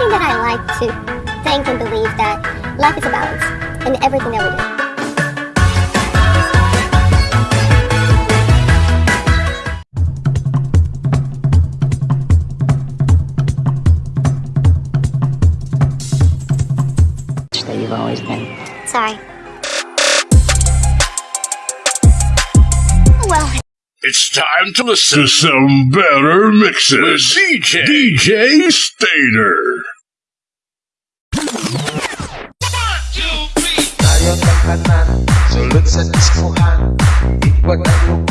one thing that I like to think and believe that life is a balance in everything that we do. that you've always been. Sorry. Well, It's time to listen to some better mixes with DJ DJ Stater. is a useful hand. It what I do.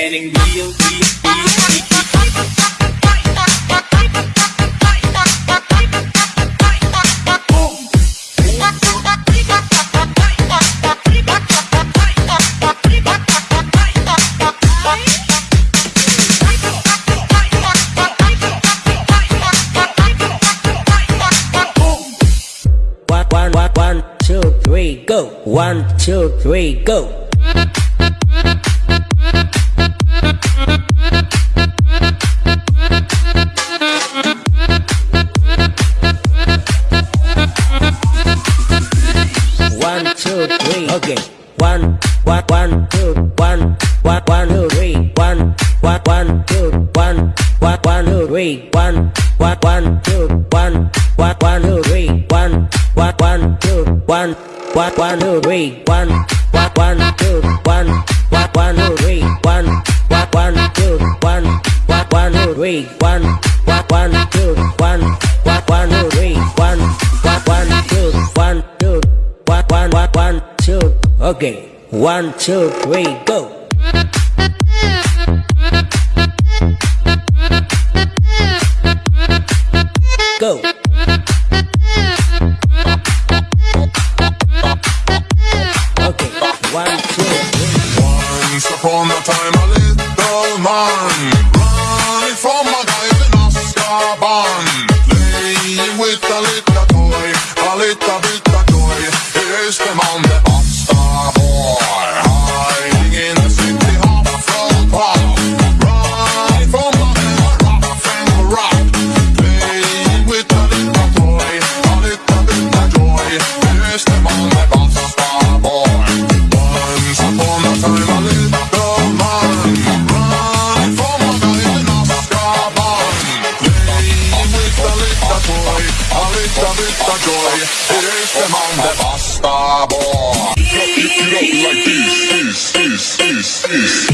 getting real, real, real. One, two, three, go. One, two, three, go. one, one, two, one, one, one, two, three, one, one, one, two, one, one, one, two, three, one, one, one, two, one, one, one, two, three, one, one, one, two, one, one, one, two, three, one, one, one, two, one, one, one, two, three, one, one, one, two, one, one, one, two, three, one, one, one, two. One, two, three, go. Go. Okay, one, two, three. Once upon a time, peace.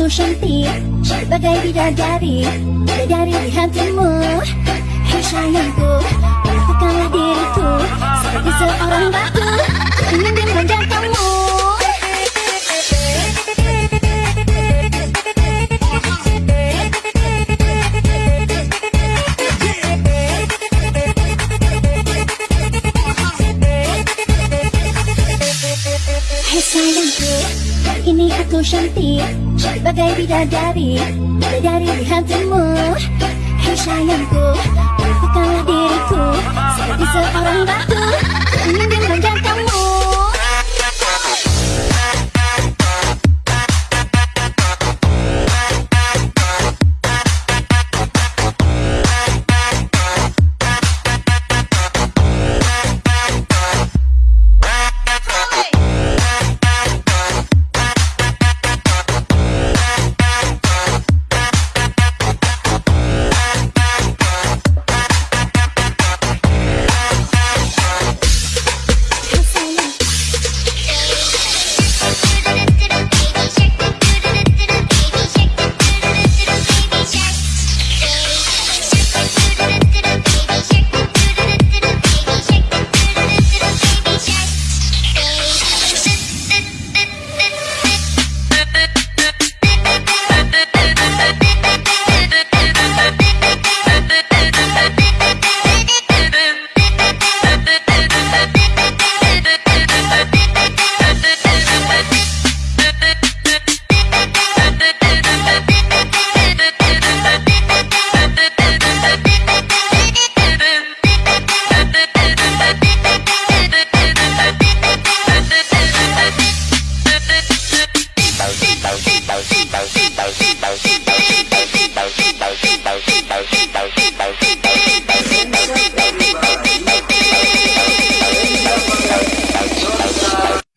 ku sentik Bagai bidadari Bidadari di hatimu. Hei sayangku Perlakukanlah diriku Seperti seorang batu Ingin dimanjakanmu ini aku cantik Bagai bidadari. Dari hatimu. Hei sayangku Lepukalah diriku. Seperti seorang batu Ku ingin memanjang kamu.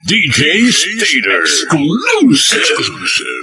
DJ Stater. Exclusive.